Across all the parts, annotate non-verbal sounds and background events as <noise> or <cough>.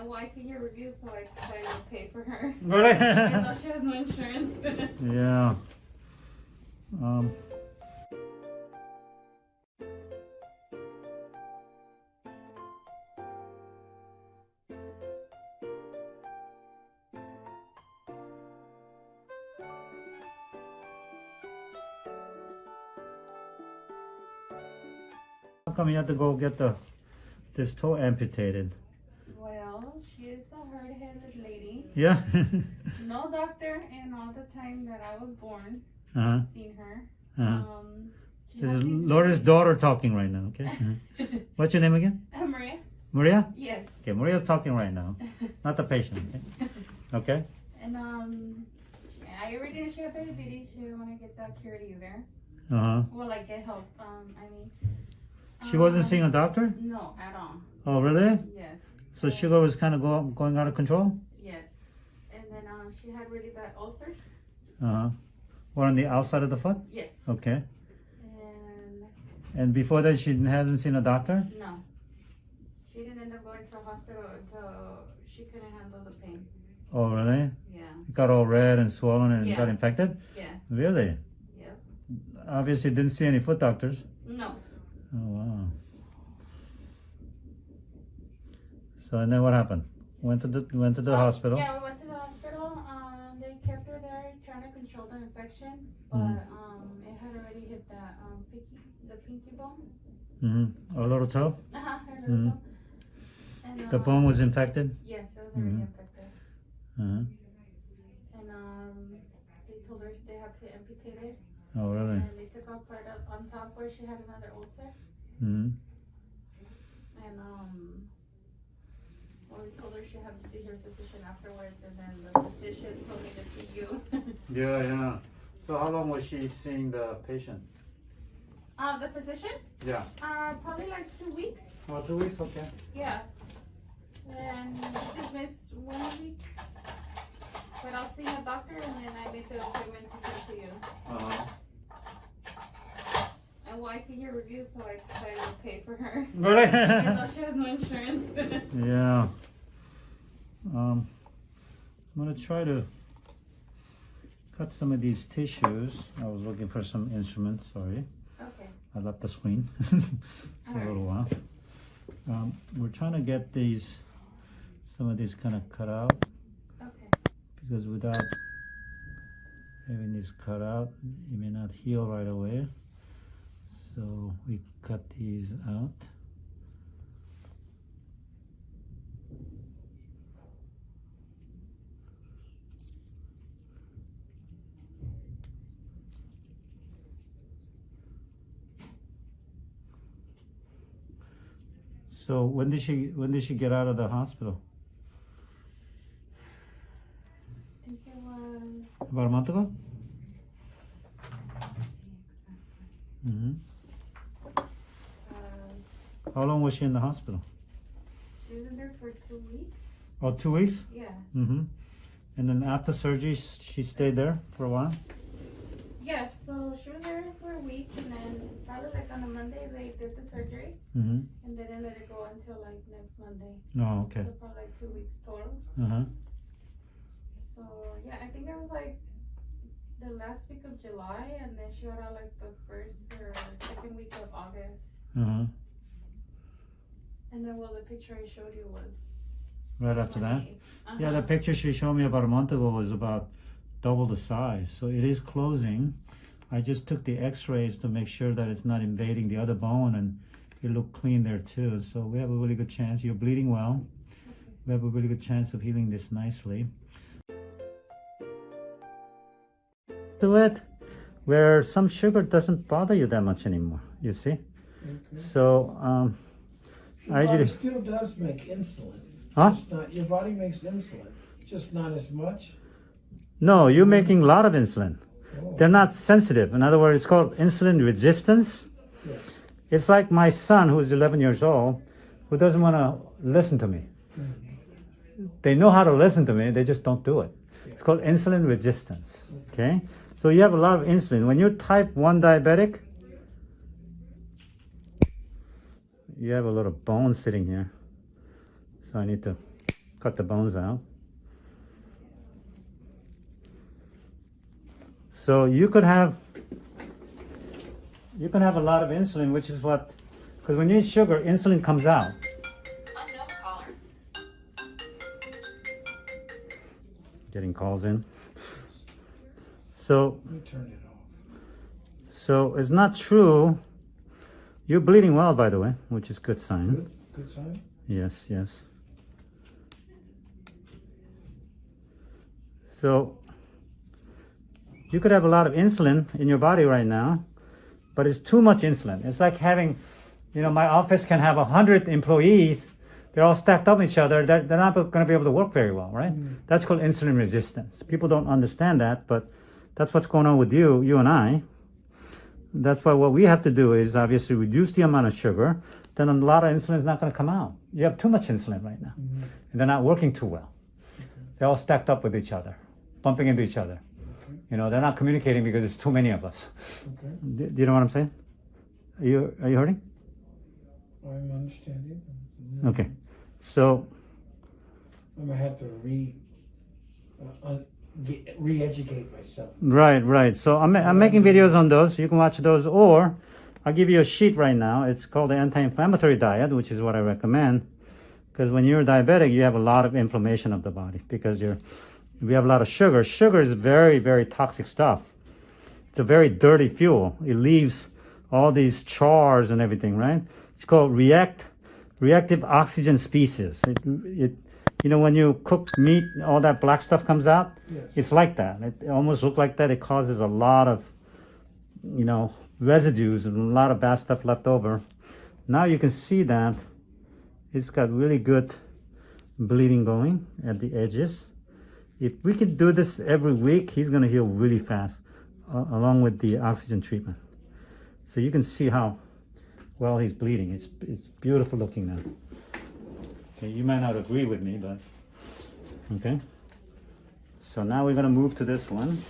And well, I see your review, so I decided to pay for her. <laughs> Really? <laughs> Even though she has no insurance. <laughs> yeah. Um, how come you had to go get the this toe amputated? well, she is a hard-headed lady. Yeah. <laughs> No doctor in all the time that I was born uh-huh. seen her. Uh-huh. Um, she This is Laura's very- daughter talking right now, okay? Uh-huh. <laughs> What's your name again? Uh, Maria? Maria? Yes. Okay, Maria's talking right now. Not the patient, okay? <laughs> Okay? And um, I already knew she had diabetes. She didn't want to get that cured either. Uh-huh. Well, like get help. Um, I mean. She wasn't um, seeing a doctor? No, at all. Oh, really? Yes. So sugar was kind of go, going out of control? Yes. And then uh, she had really bad ulcers. Uh-huh. Or on the outside of the foot? Yes. Okay. And And before that, she hasn't seen a doctor? no, she didn't end up going to the hospital until she couldn't handle the pain. Oh, really? Yeah. It got all red and swollen and Yeah. got infected? Yeah. Really? Yeah. Obviously didn't see any foot doctors. No. Oh, wow. So, and then what happened? Went to the, went to the Uh, hospital? Yeah, we went to the hospital. Um, they kept her there trying to control the infection, but Mhm. um, it had already hit that um, pinky, the pinky bone. Mm-hmm. A little toe? Uh huh. Her little Mhm. toe. And, The um, bone was infected? Yes, it was already Mhm. infected. Uh-huh. And um, they told her they had to amputate it, Oh, really? and they took off part of on top where she had another ulcer. Mm-hmm. And um, well, we told her she had to see her physician afterwards, and then the physician told me to see you. <laughs> Yeah, yeah. So how long was she seeing the patient? uh, the physician? Yeah. Uh, probably like two weeks. Oh, two weeks, okay. Yeah. And just missed one week. But I'll see a doctor, and then I make the appointment to come to you. Uh-huh. And well, I see your review, so I decided to pay for her. <laughs> <laughs> Even Really? though she has no insurance. <laughs> yeah. Um, I'm gonna try to cut some of these tissues. I was looking for some instruments, sorry. okay. I left the screen <laughs> for a little while. Um, we're trying to get these, some of these kind of cut out Okay. because without having these cut out, it may not heal right away. So we cut these out. So when did she when did she get out of the hospital? I think it was. About a month ago? hmm Uh, How long was she in the hospital? she was in there for two weeks. Oh, two weeks? Yeah. Mm-hmm. And then after surgery, she stayed there for a while? Yeah. So she was there for a week, and then probably like on a Monday they did the surgery, Mm-hmm. and they didn't let it go until like next Monday. Oh, okay. So probably like two weeks total. Uh-huh. So yeah, I think it was like the last week of July, and then she got out like the first or second week of August. Uh-huh. And then well, the picture I showed you was Right after that? 28th. Yeah, the Uh-huh. picture she showed me about a month ago was about double the size. So it is closing. I just took the x-rays to make sure that it's not invading the other bone and it looked clean there too. So we have a really good chance. You're bleeding well. We have a really good chance of healing this nicely. Do it where some sugar doesn't bother you that much anymore, you see? So um, Your I body still does make insulin. Huh? Just not, your body makes insulin, just not as much. no, you're making a lot of insulin. They're not sensitive. In other words, it's called insulin resistance. Yeah. It's like my son, who's 11 years old, who doesn't want to listen to me. Mm-hmm. They know how to listen to me, they just don't do it. It's called insulin resistance. Okay? So you have a lot of insulin. When you're type 1 diabetic, you have a lot of bone sitting here. So I need to cut the bones out. So you could have you can have a lot of insulin, which is what because when you eat sugar, insulin comes out. Getting calls in. So turn it off. so it's not true. You're bleeding well, by the way, which is good sign. Good, good sign. Yes, yes. So you could have a lot of insulin in your body right now, but it's too much insulin. It's like having, you know, my office can have a hundred employees. They're all stacked up on each other. They're, they're not going to be able to work very well, right? Mm. That's called insulin resistance. People don't understand that, but that's what's going on with you, you and I. That's why what we have to do is obviously reduce the amount of sugar. Then a lot of insulin is not going to come out. You have too much insulin right now, mm-hmm. and they're not working too well. They're all stacked up with each other, bumping into each other. You know, they're not communicating because it's too many of us. Okay. Do, do you know what I'm saying? Are you are you hurting? I'm understanding. Okay, so I'm gonna have to re, uh, get, re-educate myself. right, right. So I'm I'm making videos on those. You can watch those, or I'll give you a sheet right now. It's called the anti-inflammatory diet, which is what I recommend. Because when you're diabetic, you have a lot of inflammation of the body because you're we have a lot of sugar. Sugar is very very toxic stuff. It's a very dirty fuel. It leaves all these chars and everything, right? It's called react reactive oxygen species. It, it you know when you cook meat, all that black stuff comes out. Yes. It's like that. It almost look like that. It causes a lot of, you know, residues and a lot of bad stuff left over. Now you can see that it's got really good bleeding going at the edges. If we could do this every week, he's gonna heal really fast, uh, along with the oxygen treatment. So you can see how well he's bleeding. It's it's beautiful looking now. Okay, you might not agree with me, but okay. So now we're gonna move to this one.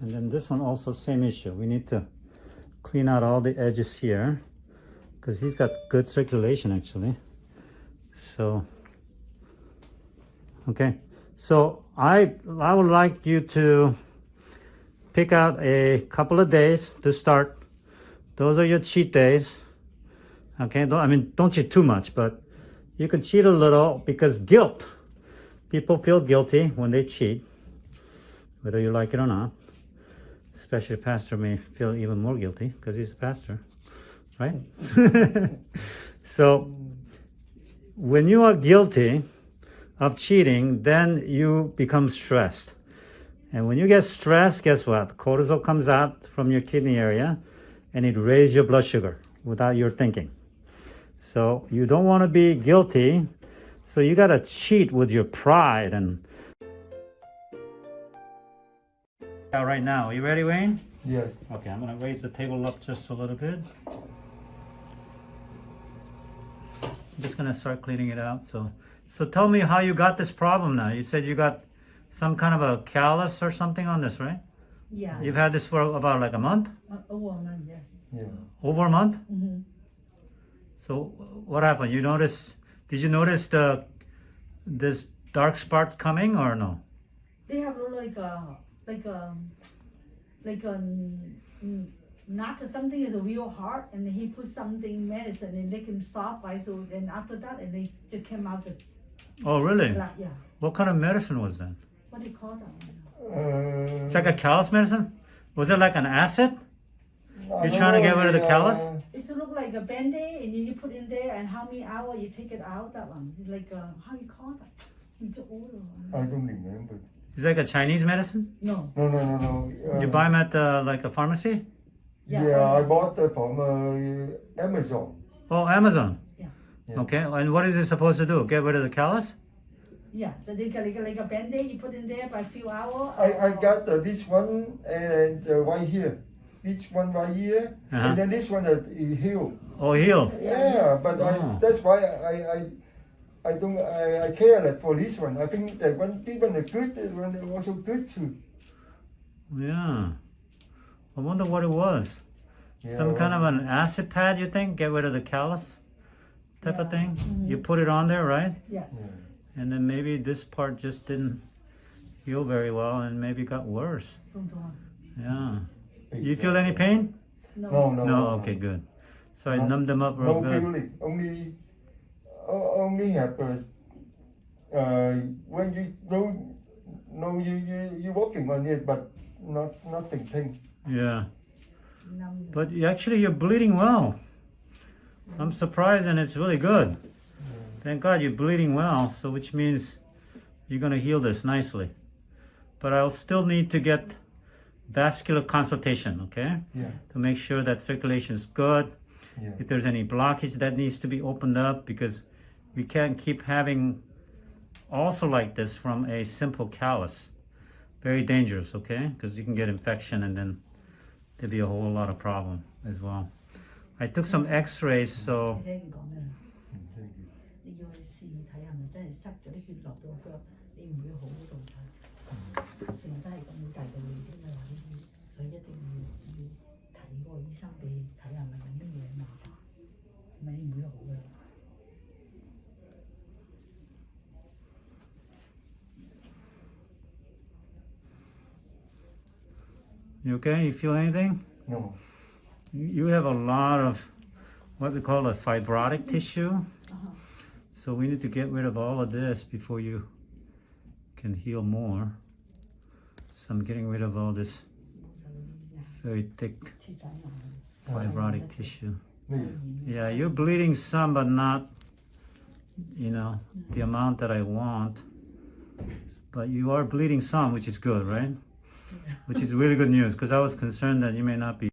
And then this one also same issue. We need to clean out all the edges here because he's got good circulation actually. So, okay. So I I would like you to pick out a couple of days to start. Those are your cheat days. Okay, don't, I mean, don't cheat too much, but you can cheat a little because guilt. People feel guilty when they cheat, whether you like it or not. Especially a pastor may feel even more guilty because he's a pastor, right? <laughs> so, when you are guilty of cheating, then you become stressed. And when you get stressed, guess what? Cortisol comes out from your kidney area and it raises your blood sugar without your thinking. So you don't want to be guilty. So you got to cheat with your pride and. Right now. Are you ready, Wayne? Yeah. Okay, I'm going to raise the table up just a little bit. I'm just going to start cleaning it out. So, so tell me how you got this problem now. You said you got some kind of a callus or something on this, right? Yeah, You've had this for about like a month? uh, over a month, yes. Yeah. Over a month? Mm -hmm. So what happened? You notice? Did you notice the this dark spot coming or no? They have like a like a like a nut something is a real hard, and he put something medicine and make him soft. Right? So then after that, and they just came out the Oh, really? blood. Yeah, What kind of medicine was that? what do you call that? Uh, It's like a callus medicine. Was it like an acid? You're trying to get rid of the callus? It's look like a band-aid, and then you put in there, and how many hours you take it out. That one, like uh, how you call that? It's I don't remember. It's like a Chinese medicine. No, No, no, no, no. Uh, You buy them at uh, like a pharmacy. Yeah, Yeah, I bought that from uh, Amazon. Oh, Amazon. Yeah. Yeah. Okay. And what is it supposed to do? Get rid of the callus? yeah. So they got like, a- like a band-aid you put in there by a few hours. I, I got uh, this one and uh, right here. This one right here. Uh-huh. And then this one is is healed. Oh, heal. Yeah, but Oh. I, that's why I, I, I don't I, I care that for this one. I think that one even the good that one also good too. Yeah. I wonder what it was. Yeah, Some well, kind of an acid pad, you think? Get rid of the callus type yeah. of thing? Mm -hmm. You put it on there, right? Yes. Yeah. And then maybe this part just didn't heal very well and maybe got worse. Yeah. You feel any pain? No. No, no. no okay, good. So I numbed them up real no good. Family. Only, uh, only happens uh, when you don't know you, you, you're working on it, but not nothing pain. Yeah. But you- actually, you're bleeding well. I'm surprised, and it's really good. Thank God you're bleeding well, so which means you're gonna heal this nicely. But I'll still need to get vascular consultation, okay, Yeah, to make sure that circulation is good. yeah. If there's any blockage that needs to be opened up, because we can't keep having also like this from a simple callus. Very dangerous, okay? Because you can get infection and then there'll be a whole lot of problem as well. I took some X-rays, so mm. You okay? You feel anything? No. You have a lot of what we call a fibrotic mm-hmm. tissue. Uh -huh. So we need to get rid of all of this before you can heal more. So I'm getting rid of all this very thick fibrotic tissue. Yeah, you're bleeding some, but not, you know, the amount that I want. But you are bleeding some, which is good, right? Which is really good news, because I was concerned that you may not be